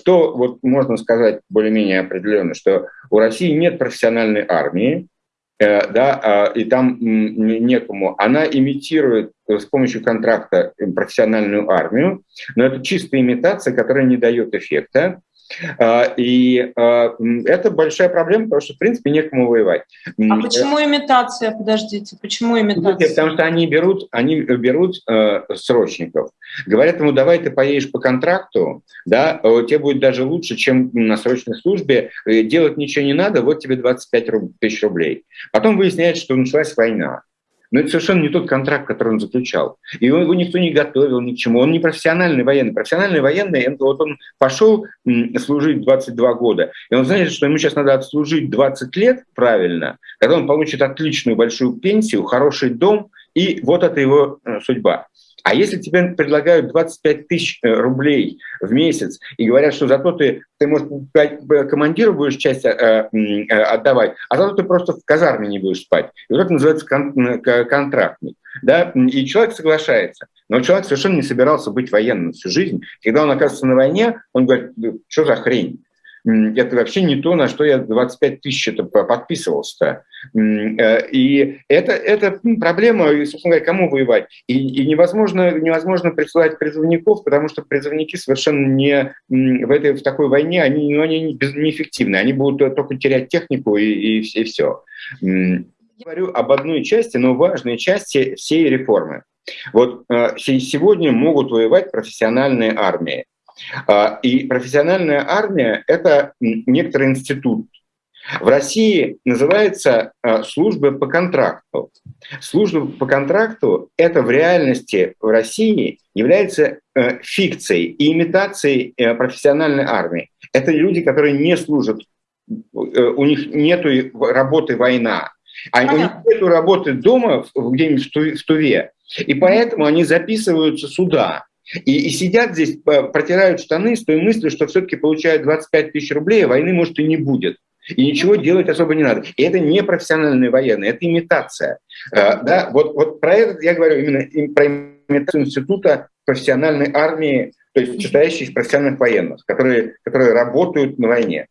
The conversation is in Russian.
что вот можно сказать более-менее определенно, что у России нет профессиональной армии, Э, да, а, и там некому. Она имитирует с помощью контракта профессиональную армию, но это чистая имитация, которая не дает эффекта. А, и а, это большая проблема, потому что, в принципе, некому воевать. А почему имитация? Подождите, почему имитация? Потому что они берут, они берут э, срочников. Говорят ему, давай ты поедешь по контракту, да, тебе будет даже лучше, чем на срочной службе, э, делать ничего не надо, вот тебе 25 тысяч рублей. Потом выясняется, что началась война. Но это совершенно не тот контракт, который он заключал. И его никто не готовил ни к чему. Он не профессиональный военный. Профессиональный военный, вот он пошел служить 22 года, и он знает, что ему сейчас надо отслужить 20 лет правильно, когда он получит отличную большую пенсию, хороший дом, и вот это его э, судьба. А если тебе предлагают 25 тысяч э, рублей в месяц и говорят, что зато ты, ты может, командиру будешь часть э, э, отдавать, а зато ты просто в казарме не будешь спать. И вот это называется кон контрактник. Да? И человек соглашается. Но человек совершенно не собирался быть военным всю жизнь. Когда он оказывается на войне, он говорит, что за хрень? это вообще не то, на что я 25 тысяч это подписывался-то. Э, и это, это проблема, собственно говоря, кому воевать. И, и невозможно, невозможно присылать призывников, потому что призывники совершенно не в, этой, в такой войне, они, ну, они неэффективны, они будут только терять технику и, и, и все. Я говорю об одной части, но важной части всей реформы. Вот э, сегодня могут воевать профессиональные армии. А, и профессиональная армия – это некоторый институт. В России называется а, служба по контракту. Служба по контракту – это в реальности в России является э, фикцией и имитацией э, профессиональной армии. Это люди, которые не служат, э, у них нет работы война, а у них нет работы дома где-нибудь в Туве, и поэтому они записываются сюда. И, и сидят здесь, протирают штаны с той мыслью, что все-таки получают 25 тысяч рублей, а войны, может, и не будет. И ничего делать особо не надо. И это не профессиональные военные, это имитация. А, да, вот, вот про это я говорю именно про имитацию института профессиональной армии, то есть состоящей из профессиональных военных, которые, которые работают на войне.